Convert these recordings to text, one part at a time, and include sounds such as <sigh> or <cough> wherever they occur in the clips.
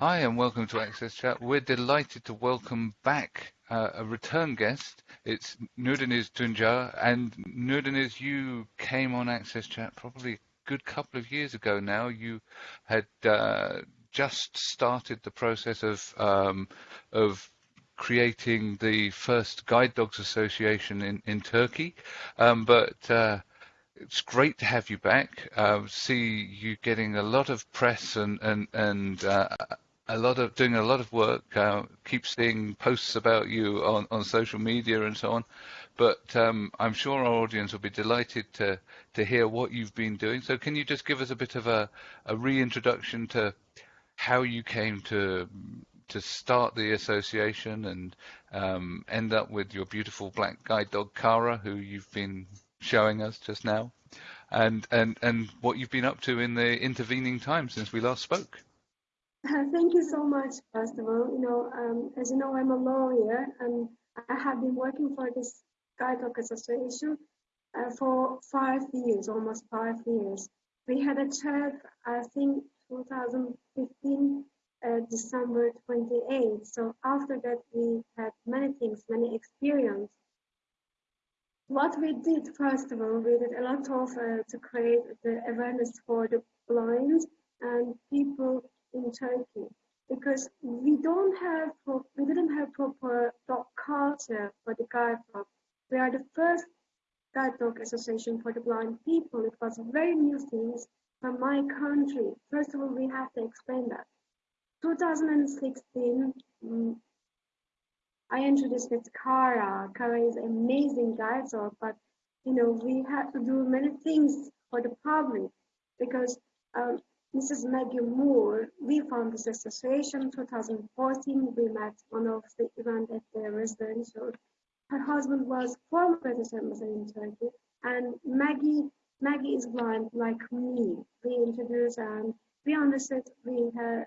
Hi, and welcome to Access Chat. We're delighted to welcome back uh, a return guest. It's Nurdeniz Tunca, and Nurdeniz, you came on Access Chat probably a good couple of years ago now. You had uh, just started the process of um, of creating the first Guide Dogs Association in in Turkey, um, but uh, it's great to have you back. Uh, see you getting a lot of press and and and uh, a lot of doing a lot of work. Uh, keep seeing posts about you on on social media and so on. But um, I'm sure our audience will be delighted to to hear what you've been doing. So can you just give us a bit of a, a reintroduction to how you came to to start the association and um, end up with your beautiful black guide dog Kara, who you've been showing us just now, and and and what you've been up to in the intervening time since we last spoke. Thank you so much, first of all. You know, um, as you know, I'm a lawyer and I have been working for this Guide Dog Association uh, for five years, almost five years. We had a chat, I think, 2015, uh, December 28. So after that, we had many things, many experience. What we did, first of all, we did a lot of uh, to create the awareness for the blind and people in Turkey because we don't have we didn't have proper dog culture for the guide dog. We are the first guide dog association for the blind people. It was very new things from my country. First of all, we have to explain that. 2016, um, I introduced with Kara. Kara is amazing guide dog, but you know we had to do many things for the public because um, Mrs. Maggie Moore, we found this association in 2014. We met one of the event at the residential. Her husband was former British ambassador in Turkey, and Maggie Maggie is blind like me. We introduced and we understood we had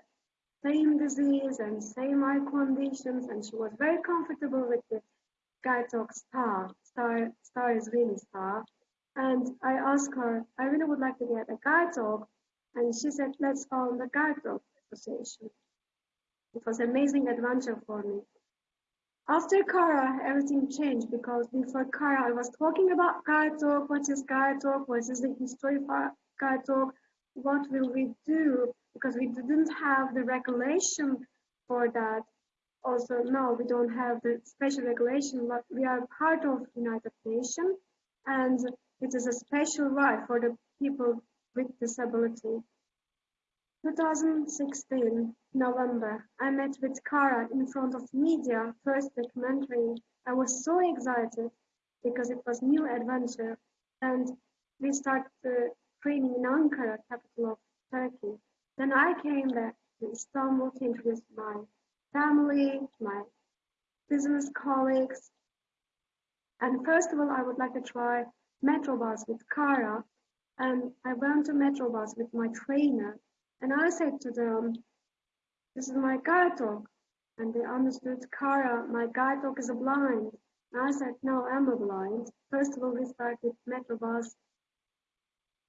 same disease and same eye conditions, and she was very comfortable with the guide dog Star. Star Star is really Star. And I asked her, I really would like to get a guide dog and she said, let's found the guide dog association. It was an amazing adventure for me. After Kara, everything changed because before Kara, I was talking about guide dog, what is guide dog, what is the history of guide dog, what will we do, because we didn't have the regulation for that. Also, no, we don't have the special regulation, but we are part of United Nations, and it is a special right for the people with disability. 2016 November, I met with Kara in front of media, first documentary. I was so excited because it was new adventure and we started uh, training in Ankara, capital of Turkey. Then I came back to Istanbul to introduce my family, my business colleagues. And first of all, I would like to try Metrobus with Kara and I went to Metrobus with my trainer and I said to them, this is my guide dog. And they understood, Kara, my guide dog is a blind. And I said, no, I'm a blind. First of all, we started with Metrobus,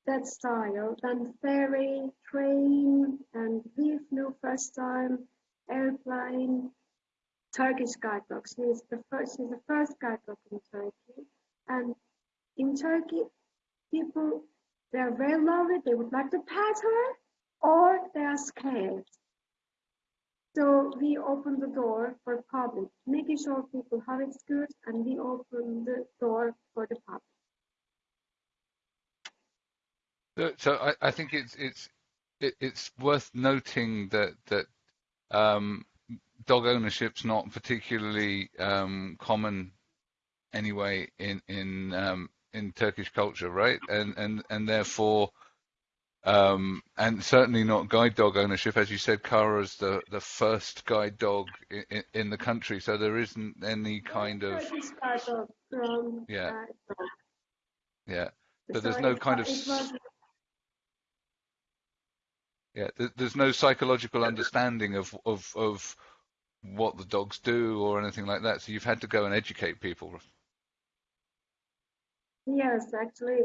that style, then ferry, train, and we flew first time, airplane, Turkish guide dog. She's the first, she's the first guide dog in Turkey. And in Turkey, people they are very lovely, they would like to pet her, or they are scared. So we open the door for public, making sure people have it good, and we open the door for the public. So I, I think it's it's it, it's worth noting that that um, dog ownership's not particularly um, common anyway in in um, in Turkish culture, right? And and and therefore, um, and certainly not guide dog ownership, as you said. Kara's the the first guide dog in, in the country, so there isn't any kind of yeah, yeah. So there's no kind of yeah. There's no psychological understanding of of of what the dogs do or anything like that. So you've had to go and educate people. Yes, actually,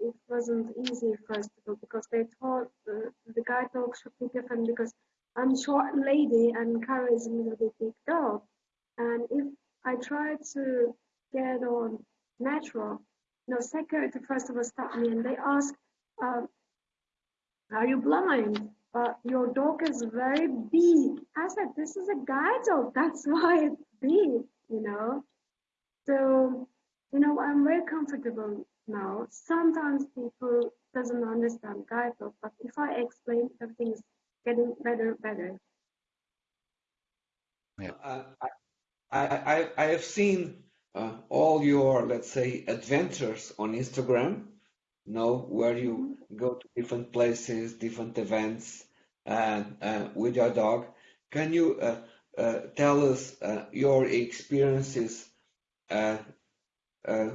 it wasn't easy first of all because they thought the, the guide dog should be different because I'm short lady and Kara is a little bit big dog. And if I try to get on natural, no, security first of all stopped me and they asked, um, are you blind? Uh, your dog is very big. I said, this is a guide dog. That's <laughs> why it's big, you know. So, you know, I'm very comfortable now. Sometimes people doesn't understand guide dog, but if I explain, everything is getting better, better. Yeah. Uh, I, I, I have seen uh, all your, let's say, adventures on Instagram, you know, where you mm-hmm. go to different places, different events uh, uh, with your dog. Can you uh, uh, tell us uh, your experiences Uh,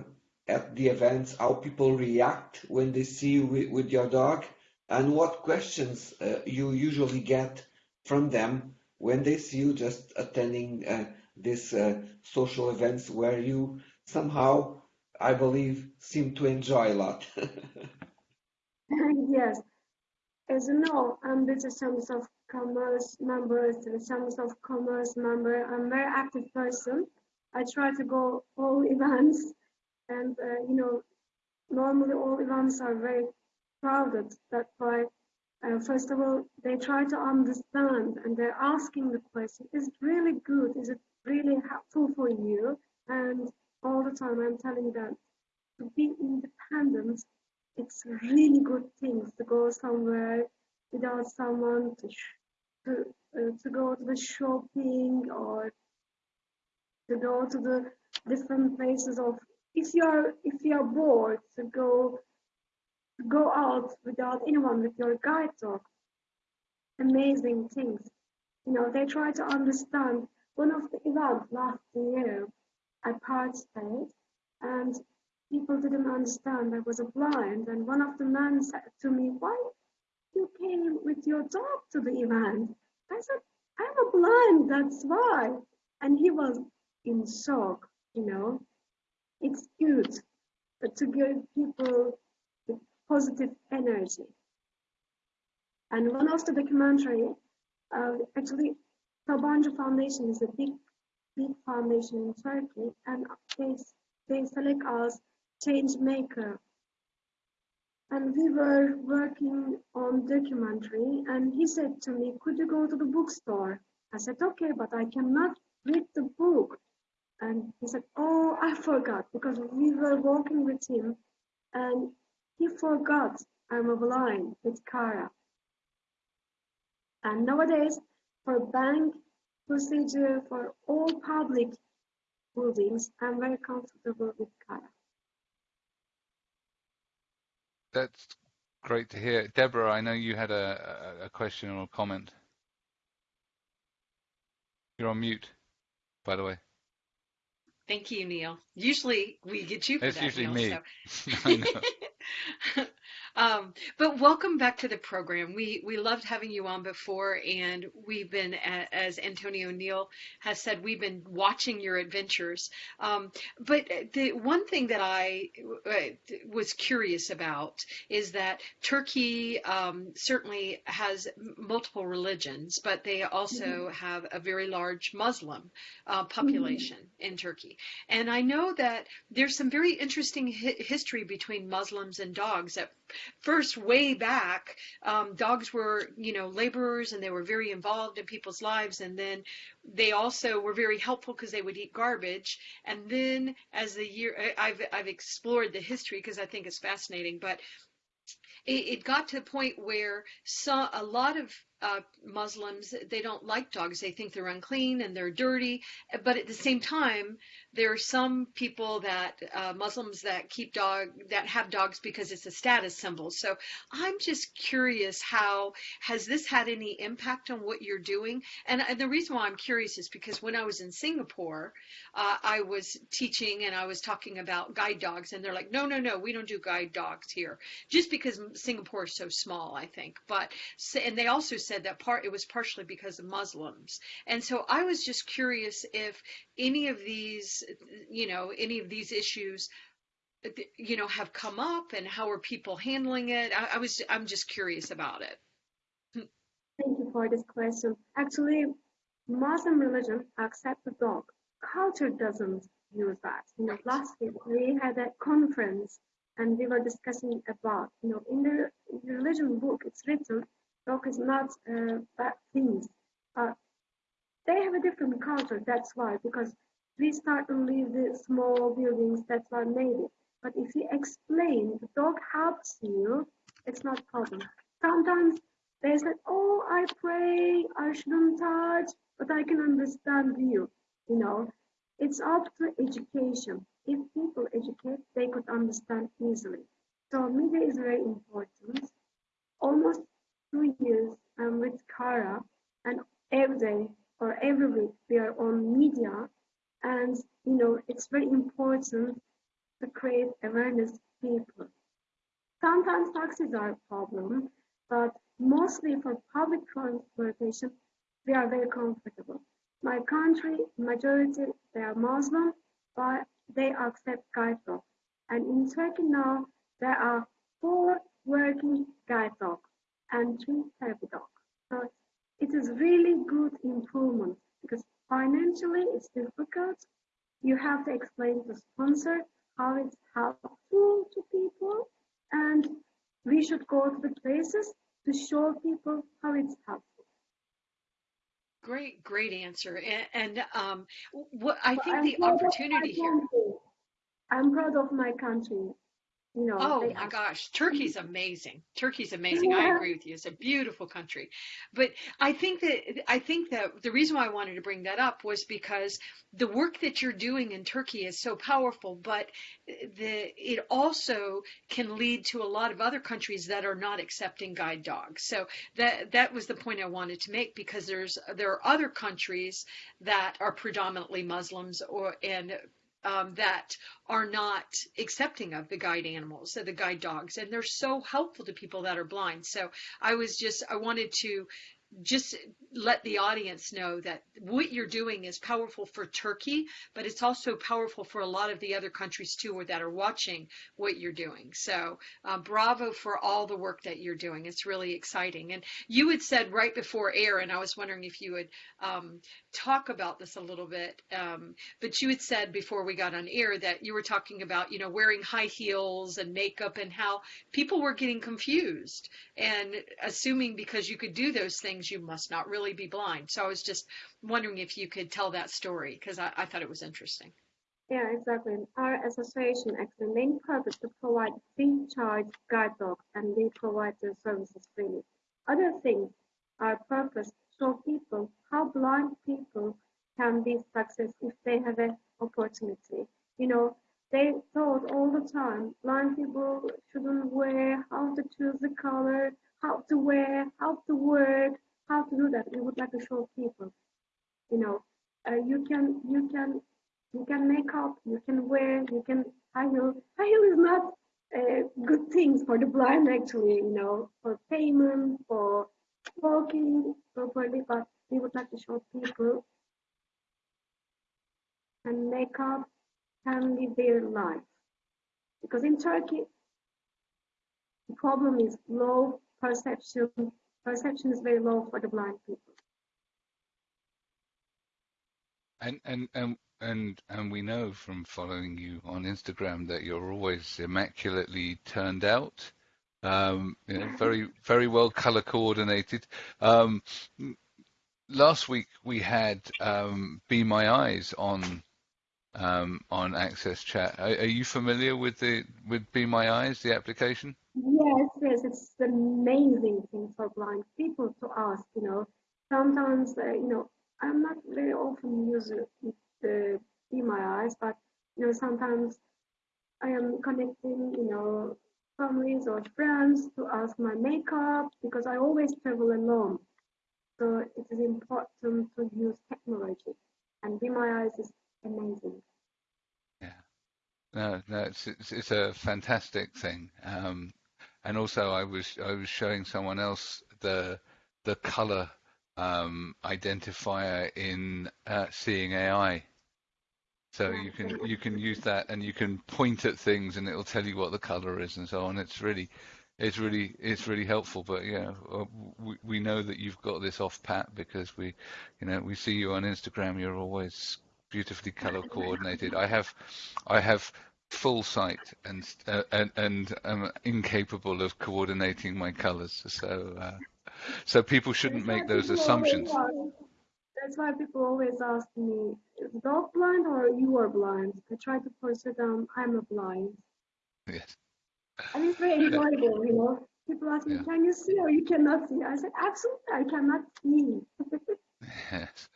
at the events, how people react when they see you with, with your dog, and what questions uh, you usually get from them when they see you just attending uh, these uh, social events where you somehow, I believe, seem to enjoy a lot. <laughs> yes. As you know, I'm the Chambers of Commerce member, the Chambers of Commerce member. I'm a very active person. I try to go all <laughs> events, and uh, you know, normally all events are very crowded. That's why uh, first of all, they try to understand and they're asking the question, is it really good? Is it really helpful for you. And all the time I'm telling them to be independent. It's really good thing to go somewhere without someone to to, uh, to go to the shopping or to go to the different places of if you're if you're bored to go go out without anyone with your guide dog amazing things you know they try to understand one of the events last year, I participated and people didn't understand I was a blind. And one of the men said to me, why you came with your dog to the event? I said, I'm a blind, that's why. And he was in shock, you know. It's good to give people positive energy. And one of the documentary, uh, actually Sabancı Foundation is a big, big foundation in Turkey, and they, they select us change maker. And we were working on documentary, and he said to me, "Could you go to the bookstore?" I said, "Okay, but I cannot read the book." And he said, "Oh, I forgot because we were walking with him, and he forgot I'm a blind with Kara." And nowadays, for bank procedure for all public buildings, I'm very comfortable with Kara. That's great to hear. Deborah, I know you had a, a question or a comment. You're on mute, by the way. Thank you, Neil. Usually we get you for it's that, usually Neil, me. So. <laughs> <laughs> Um, but welcome back to the program. We we loved having you on before, and we've been, as Antonio Neil has said, we've been watching your adventures. Um, but the one thing that I uh, was curious about is that Turkey um, certainly has multiple religions, but they also mm-hmm. have a very large Muslim uh, population mm-hmm. in Turkey. And I know that there's some very interesting hi- history between Muslims and dogs that first way back, um, dogs were, you know, laborers and they were very involved in people's lives. And then they also were very helpful because they would eat garbage. And then as the year, I've, I've explored the history because I think it's fascinating, but it, got to the point where saw a lot of uh, Muslims, they don't like dogs. They think they're unclean and they're dirty. But at the same time, there are some people that uh, Muslims that keep dog that have dogs because it's a status symbol. So I'm just curious how has this had any impact on what you're doing? And, and the reason why I'm curious is because when I was in Singapore, uh, I was teaching and I was talking about guide dogs, and they're like, no, no, no, we don't do guide dogs here, just because Singapore is so small, I think. But and they also said that part it was partially because of Muslims. And so I was just curious if any of these, you know, any of these issues you know have come up and how are people handling it I, I was i'm just curious about it thank you for this question. Actually, Muslim religion accepts the dog. Culture doesn't use that. You know, last week we had a conference and we were discussing about, you know, in the religion book it's written, dog is not uh, bad things. Uh, they have a different culture, that's why, because we start to leave the small buildings, that's why maybe. But if you explain the dog helps you, it's not problem. Sometimes they say, oh, I pray, I shouldn't touch, but I can understand you. You know, it's up to education. If people educate, they could understand easily. So media is very important. Almost two years I'm with Kara, and every day or every week we are on media, and you know it's very important to create awareness people. Sometimes taxis are a problem, but mostly for public transportation, we are very comfortable. My country, majority, they are Muslim, but they accept guide dog. And in Turkey now, there are four working guide dogs and three therapy dog So it is really good improvement because financially it's difficult. You have to explain to sponsor how it's helpful to people and we should go to the places to show people how it's helpful. Great, great answer. And, and um, what I think I'm the proud of my opportunity here. I'm proud of my country. You know, Oh my are gosh, Turkey's amazing. Turkey's <laughs> amazing. I agree with you. It's a beautiful country. But I think that I think that the reason why I wanted to bring that up was because the work that you're doing in Turkey is so powerful, but the it also can lead to a lot of other countries that are not accepting guide dogs. So that that was the point I wanted to make because there's there are other countries that are predominantly Muslims or and um, that are not accepting of the guide animals, so the guide dogs, and they're so helpful to people that are blind. So I was just, I wanted to just let the audience know that what you're doing is powerful for Turkey, but it's also powerful for a lot of the other countries too or that are watching what you're doing. So uh, bravo for all the work that you're doing. It's really exciting. And you had said right before air, and I was wondering if you would um, talk about this a little bit. Um, but you had said before we got on air that you were talking about, you know, wearing high heels and makeup and how people were getting confused and assuming because you could do those things, you must not really be blind. So I was just wondering if you could tell that story because I, I thought it was interesting. Yeah, exactly. Our association actually main purpose to provide free charge guide dogs and we provide the services freely. Other things, our purpose show people how blind people can be success if they have an opportunity. You know, they thought all the time blind people shouldn't wear, how to choose the color, how to wear, how to work, how to do that. We would like to show people, you know, uh, you can you can you can make up, you can wear, you can high heel. High heel is not uh, good things for the blind actually, you know, for payment, for walking properly, but we would like to show people and makeup can live their life. Because in Turkey, the problem is low perception. Perception is very low for the blind people. And and and and and we know from following you on Instagram that you're always immaculately turned out. Um, you know, <laughs> very very well color coordinated. Um, last week we had um, Be My Eyes on um, on Access Chat. Are, are you familiar with the with Be My Eyes, the application? Yes, yes, it's an amazing thing for blind people to ask, you know. Sometimes, uh, you know, I'm not very often using the Be My Eyes, but, you know, sometimes I am connecting, you know, families or friends to ask my makeup because I always travel alone. So it is important to use technology. And Be My Eyes is amazing. Yeah. No, no, it's it's, it's a fantastic thing. Um, and also, I was I was showing someone else the the color um, identifier in uh, Seeing AI. So you can you can use that and you can point at things and it'll tell you what the color is and so on. It's really it's really it's really helpful. But yeah, uh, we we know that you've got this off pat because we, you know, we see you on Instagram. You're always beautifully <laughs> color coordinated. I <laughs> have I have full sight and uh, and and I'm incapable of coordinating my colors. So uh, so people shouldn't That's make those assumptions. always That's why people always ask me, is dog blind or you are blind? I try to it down, I'm a blind. Yes. And it's very enjoyable, you know. People ask me, Yeah. can you see or you cannot see? I said, absolutely, I cannot see. <laughs> Yes.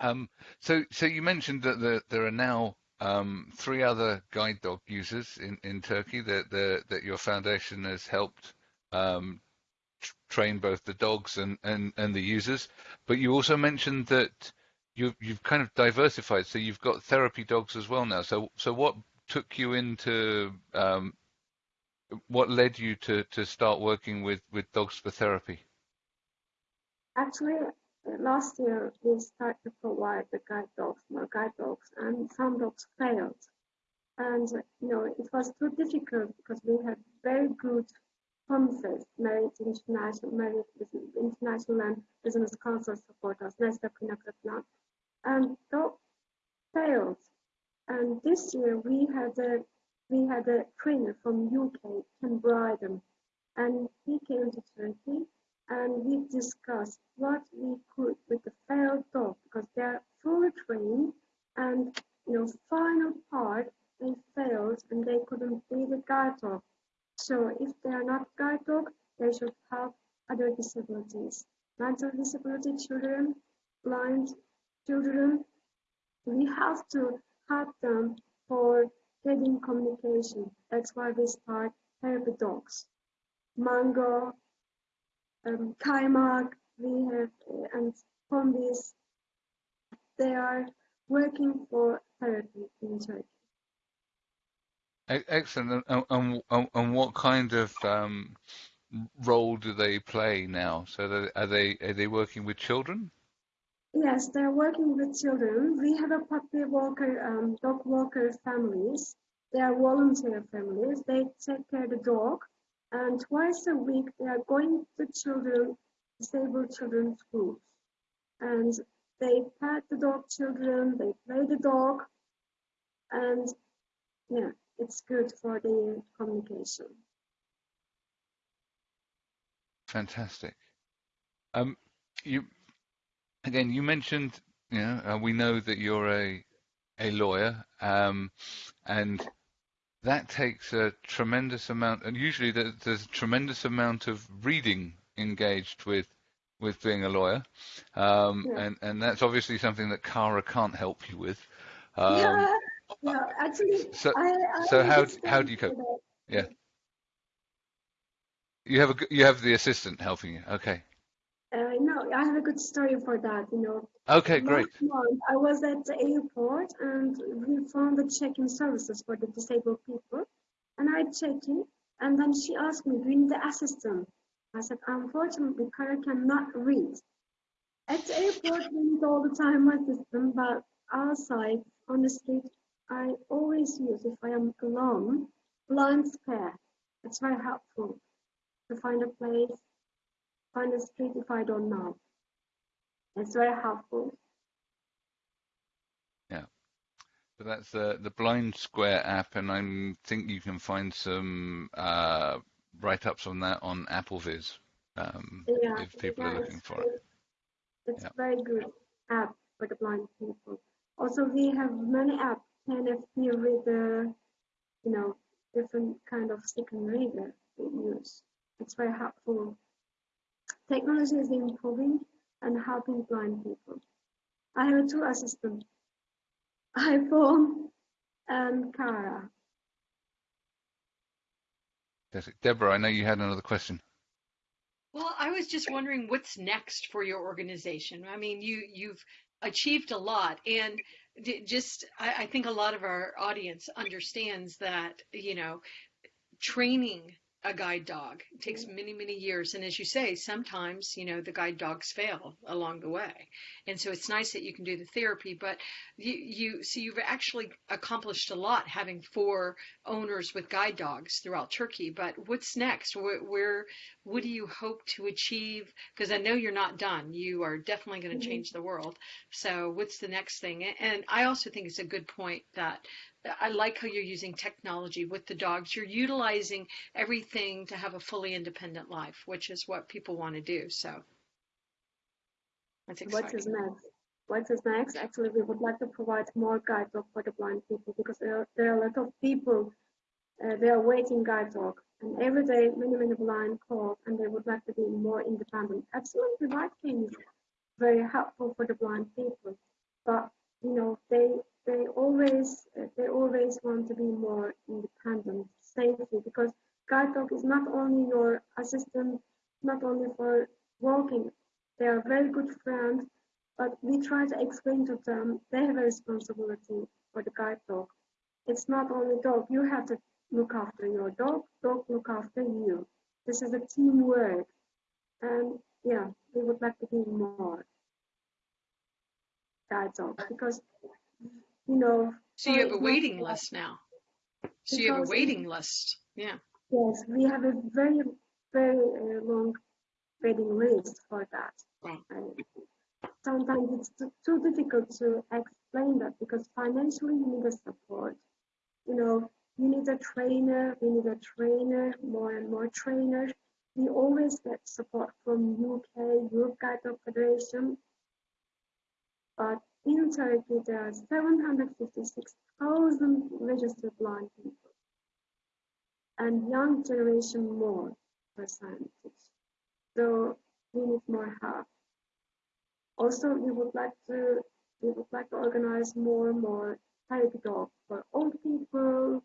Um, so, so you mentioned that there, there are now um, three other guide dog users in, in Turkey that, the, that your foundation has helped um, train both the dogs and, and, and the users. But you also mentioned that you've, you've kind of diversified, so you've got therapy dogs as well now. So, so what took you into, um, what led you to, to start working with, with dogs for therapy? Actually, last year we started to provide the guide dogs, more guide dogs, and some dogs failed. And you know, it was too difficult because we had very good promises, Merit International, Business- International and Business Council support us, Nesta Pinakatlan, and that failed. And this year we had a we had a trainer from UK, Ken Bryden, and he came to Turkey and we discussed what we could with the failed dog because they're fully trained and you know final part they failed and they couldn't be the guide dog. So if they are not guide dog they should have other disabilities. Mental disability children blind children we have to help them for getting communication. That's why we start therapy dogs. Mango um, we have, uh, and Combis, they are working for therapy in Turkey. Excellent. And, and, and and what kind of um, role do they play now? So are they are they working with children? Yes, they're working with children. We have a puppy walker, um, dog walker families. They are volunteer families. They take care of the dog, and twice a week they are going to children, disabled children's schools, and they pet the dog children. They play the dog, and yeah, it's good for the communication. Fantastic. Um, you again, you mentioned, you know, uh, we know that you're a a lawyer, um, and that takes a tremendous amount, and usually there's a tremendous amount of reading engaged with with being a lawyer, um, Yeah. and and that's obviously something that Kara can't help you with. Um, yeah, yeah, actually, so I, I so how how do you cope? Yeah, you have a g- you have the assistant helping you. Okay, no, I have a good story for that. You know, okay, great. month I was at the airport and we found the check-in services for the disabled people, and I checked in, and then she asked me, "Do you need the assistant?" I said, "Unfortunately, Kara cannot read." At the airport, we need all the time assistant, but outside on the street, I always use if I am alone, Blind Square. It's very helpful to find a place find a street if I don't know. It's very helpful. Yeah. So that's the the Blind Square app, and I think you can find some uh, write-ups on that on AppleVis um, Yeah, if people yeah, are looking for it. it's Yeah. very good app for the blind people. Also, we have many apps NFC reader, you know, different kind of second reader we use. It's very helpful. Technology is improving and helping blind people. I have two assistants, iPhone and Kara. Deborah, I know you had another question. Well, I was just wondering what's next for your organization. I mean, you you've achieved a lot, and just I, I think a lot of our audience understands that you know training a guide dog. It takes many, many years. And as you say, sometimes, you know, the guide dogs fail along the way. And so it's nice that you can do the therapy, but you, you so you've actually accomplished a lot having four owners with guide dogs throughout Turkey. But what's next? Where, where what do you hope to achieve? Because I know you're not done. You are definitely going to Mhm. change the world. So what's the next thing? And I also think it's a good point that I like how you're using technology with the dogs. You're utilizing everything to have a fully independent life, which is what people want to do. So that's exciting. is next? What is next? Actually, we would like to provide more guide dog for the blind people because there are, there are a lot of people, uh, they are waiting guide dog. And every day, many, many blind call and they would like to be more independent. Absolutely right, King is very helpful for the blind people. But, you know, they they always uh, they always want to be more independent, safely, because guide dog is not only your assistant, not only for walking. They are very good friends, but we try to explain to them they have a responsibility for the guide dog. It's not only dog. You have to look after your dog. Dog look after you. This is a teamwork, and yeah, we would like to be more guide dog because you know. So you have a waiting list now. So you have a waiting list. Yeah. Yes, we have a very, very uh, long waiting list for that. And sometimes it's too, too difficult to explain that because financially you need a support. You know, you need a trainer, we need a trainer, more and more trainers. We always get support from UK, Europe Guide Dog Federation. But in Turkey, there are 756,000 registered blind people and young generation more percentage. So we need more help. Also, we would like to we would like to organize more and more therapy dog for old people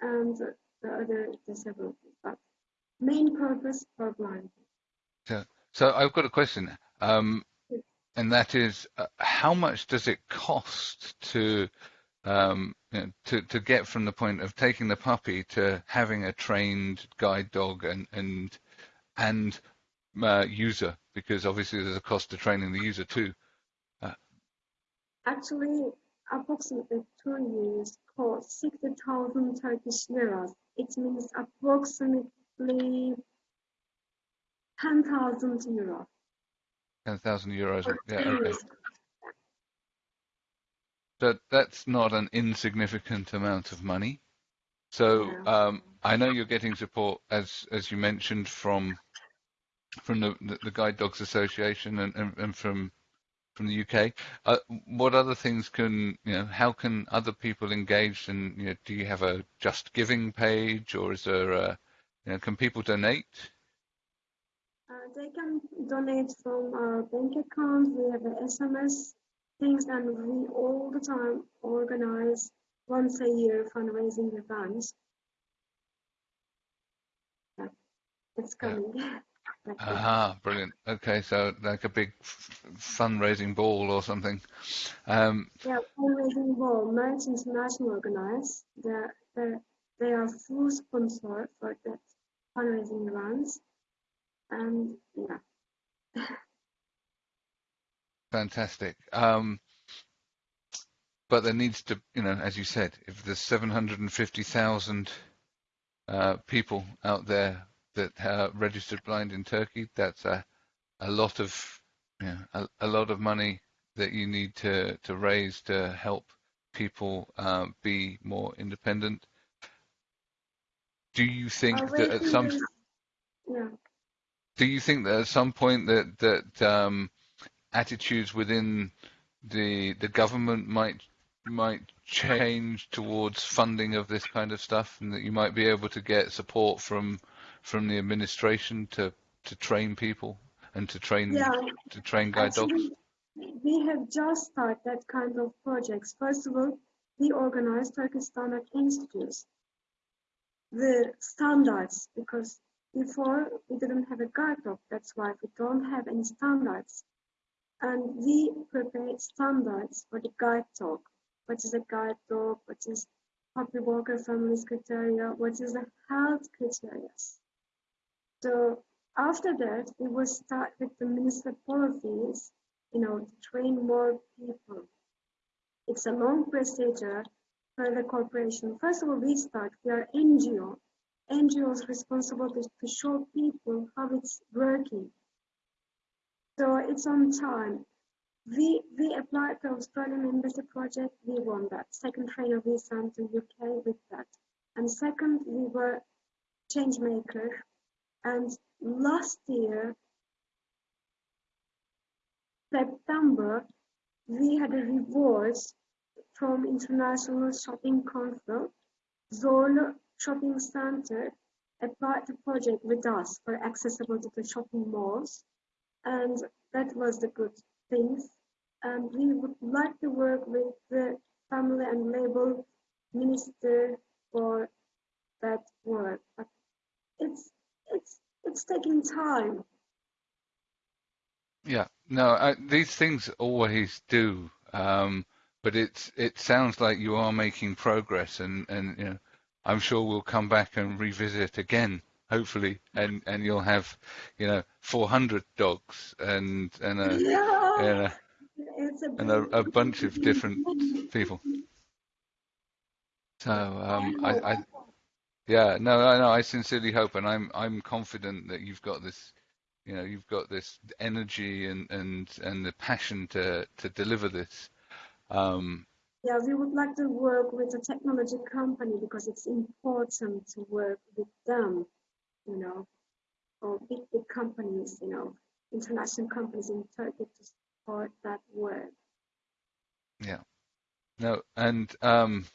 and the other disabilities. But main purpose for blind people. So I've got a question, um, and that is, uh, how much does it cost to um, you know, to to get from the point of taking the puppy to having a trained guide dog and and and uh, user? Because obviously there's a cost to training the user too. Actually, approximately two years cost 60,000 Turkish liras. It means approximately Ten thousand euros. For Yeah, okay. years. But that's not an insignificant amount of money. So um, I know you're getting support, as as you mentioned, from from the, the, the Guide Dogs Association and, and, and from from the UK. Uh, what other things can you know? How can other people engage? And you know, do you have a Just Giving page, or is there a you know? Can people donate? They can donate from our bank account. We have SMS things, and we all the time organize once a year fundraising events. Yeah, it's Yeah. coming. <laughs> Aha, brilliant. Okay, so like a big f- fundraising ball or something. Um, Yeah, fundraising ball, Merch International organize. They're, they're, they are full sponsor for that fundraising events. And yeah, Fantastic. Um, but there needs to, you know, as you said, if there's 750,000 uh, people out there that are registered blind in Turkey, that's a, a lot of, you know, a, a lot of money that you need to, to raise to help people uh, be more independent. Do you think that at some yeah. Do you think that at some point that that um, attitudes within the the government might might change towards funding of this kind of stuff, and that you might be able to get support from from the administration to to train people and to train Yeah, to train guide dogs? We have just started that kind of projects. First of all, we organized Turkish Standard Institutes, the standards, because before we didn't have a guide dog. That's why we don't have any standards. And we prepared standards for the guide dog. What is a guide dog? What is Puppy Walker Family's criteria, what is the health criteria. So after that, we will start with the municipal policies, you know, train more people. It's a long procedure for the corporation. First of all, we start, we are NGO. NGO is responsible to, to show people how it's working. So it's on time. We we applied to Australian Embassy project. We won that. Second trainer we sent to UK with that. And second, we were change maker. And last year, September, we had a reward from International Shopping Council. Zorlu Shopping Center applied the project with us for accessible to the shopping malls. And that was the good things and we would like to work with the family and labor minister for that work. But it's it's it's taking time. Yeah, no, I, these things always do, um, but it's it sounds like you are making progress, and and you know, I'm sure we'll come back and revisit again, hopefully, and and you'll have, you know, 400 dogs and and a, Yeah, and a it's a and a, a bunch of different people. So um, I, I, yeah, no, I know. I sincerely hope, and I'm I'm confident that you've got this, you know, you've got this energy and and and the passion to to deliver this. Um, Yeah, we would like to work with a technology company because it's important to work with them, you know, or big, big companies, you know, international companies in Turkey to support that work. Yeah. No, and um,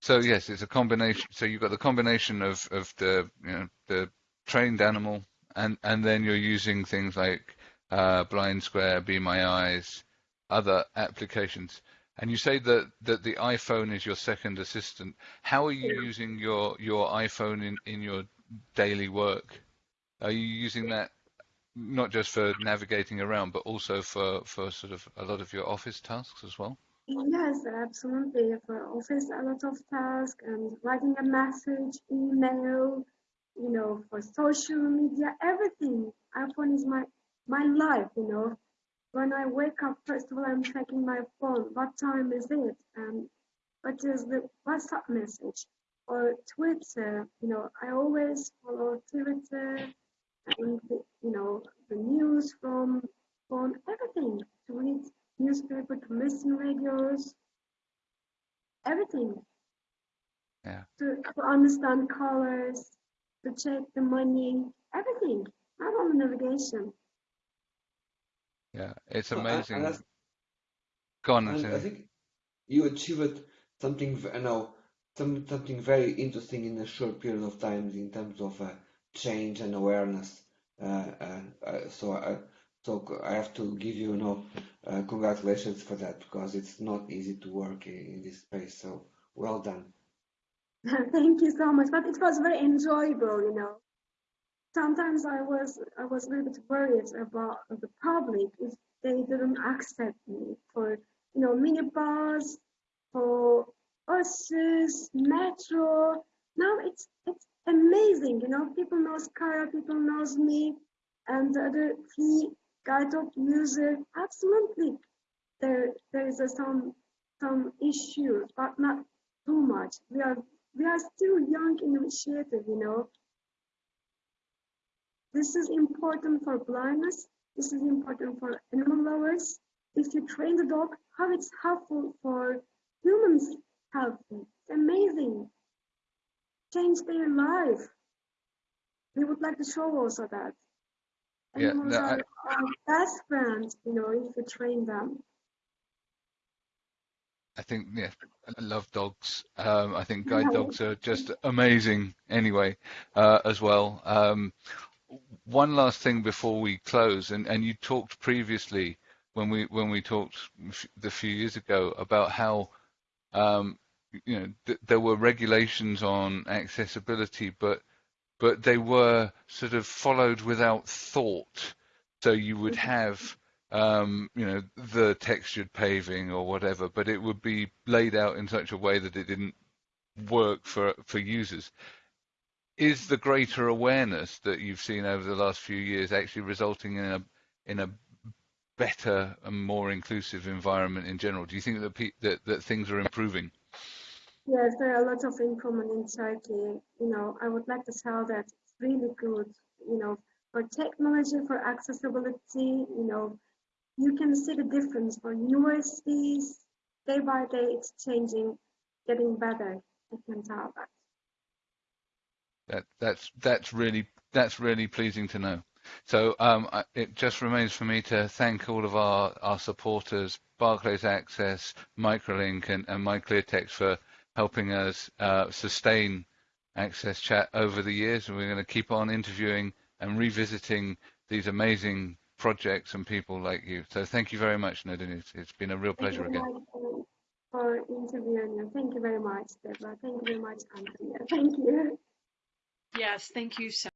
so yes, it's a combination. So you've got the combination of of the you know the trained animal, and and then you're using things like uh, Blind Square, Be My Eyes, other applications. And you say that that the iPhone is your second assistant. How are you using your your iPhone in in your daily work? Are you using that not just for navigating around, but also for for sort of a lot of your office tasks as well? Yes, absolutely. For office, a lot of tasks and writing a message, email, you know, for social media, everything. iPhone is my my life, you know. When I wake up, first of all, I'm checking my phone. What time is it? And what is the WhatsApp message? Or Twitter, you know, I always follow Twitter and, the, you know, the news from phone, everything to read newspaper, to listen radios, everything. Yeah. To, to understand colors, to check the money, everything. Not only navigation. Yeah, it's So, and- amazing. and that's- Go on, And I think you achieved something, you know, some, something very interesting in a short period of time in terms of uh, change and awareness. Uh, uh, uh, so, I, so c- I have to give you, you know, uh, congratulations for that because it's not easy to work in, in this space. So, well done. <laughs> Thank you so much. But it was very enjoyable, you know. Sometimes I was I was a little bit worried about the public if they didn't accept me for you know minibus, for buses, metro. Now it's it's amazing, you know. People knows Kara, people knows me, and the other free guide dog user. Absolutely, there there is a, some some issues, but not too much. We are we are still young initiative, you know. This is important for blindness. This is important for animal lovers. If you train the dog, how it's helpful for humans health. It's amazing. Change their life. We would like to show also that. Yeah, Animals no, I- are our best friends, you know, if you train them. I think, yeah, I love dogs. Um, I think guide dogs are just amazing anyway, uh, as well. Um, one last thing before we close, and, and you talked previously when we when we talked a few years ago about how um, you know th there were regulations on accessibility, but but they were sort of followed without thought. So you would have um, you know the textured paving or whatever, but it would be laid out in such a way that it didn't work for for users. Is the greater awareness that you've seen over the last few years actually resulting in a in a better and more inclusive environment in general? Do you think that that, that things are improving? Yes, there are a lot of improvement in Turkey. You know, I would like to tell that it's really good. You know, for technology, for accessibility, you know, you can see the difference for universities. Day by day, it's changing, getting better. I can tell that. That that's that's really that's really pleasing to know. So um, I- it just remains for me to thank all of our, our supporters, Barclays Access, Microlink, and, and MyClearText for helping us uh, sustain Access Chat over the years. And we're going to keep on interviewing and revisiting these amazing projects and people like you. So thank you very much, Nadine. It's, it's been a real Thank pleasure again. for, interviewing you. Thank you very much, Deborah. Thank you very much, Antonia. Thank you. Yes, thank you so